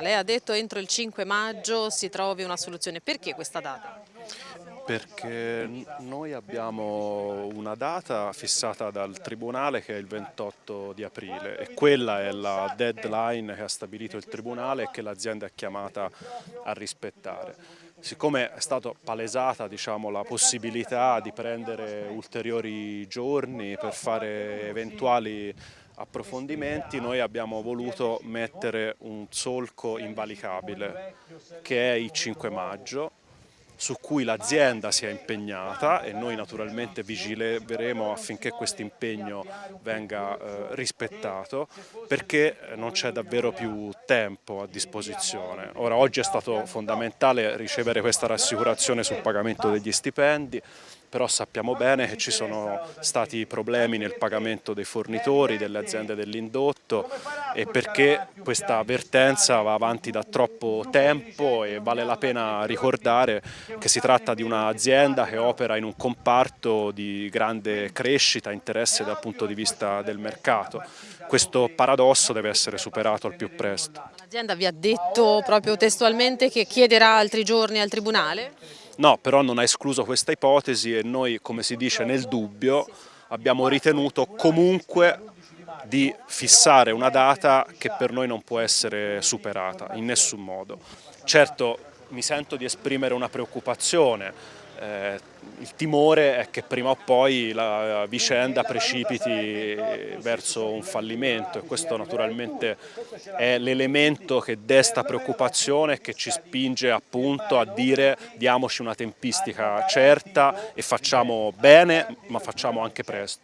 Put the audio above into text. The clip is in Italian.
Lei ha detto entro il 5 maggio si trovi una soluzione, perché questa data? Perché noi abbiamo una data fissata dal Tribunale che è il 28 di aprile e quella è la deadline che ha stabilito il Tribunale e che l'azienda è chiamata a rispettare. Siccome è stata palesata diciamo, la possibilità di prendere ulteriori giorni per fare eventuali approfondimenti noi abbiamo voluto mettere un solco invalicabile che è il 5 maggio su cui l'azienda si è impegnata e noi naturalmente vigileremo affinché questo impegno venga eh, rispettato perché non c'è davvero più tempo a disposizione. Ora oggi è stato fondamentale ricevere questa rassicurazione sul pagamento degli stipendi però sappiamo bene che ci sono stati problemi nel pagamento dei fornitori, delle aziende dell'indotto e perché questa avvertenza va avanti da troppo tempo e vale la pena ricordare che si tratta di un'azienda che opera in un comparto di grande crescita, interesse dal punto di vista del mercato. Questo paradosso deve essere superato al più presto. L'azienda vi ha detto proprio testualmente che chiederà altri giorni al Tribunale? No, però non ha escluso questa ipotesi e noi, come si dice, nel dubbio abbiamo ritenuto comunque di fissare una data che per noi non può essere superata in nessun modo. Certo mi sento di esprimere una preoccupazione, eh, il timore è che prima o poi la vicenda precipiti verso un fallimento e questo naturalmente è l'elemento che desta preoccupazione e che ci spinge appunto a dire diamoci una tempistica certa e facciamo bene ma facciamo anche presto.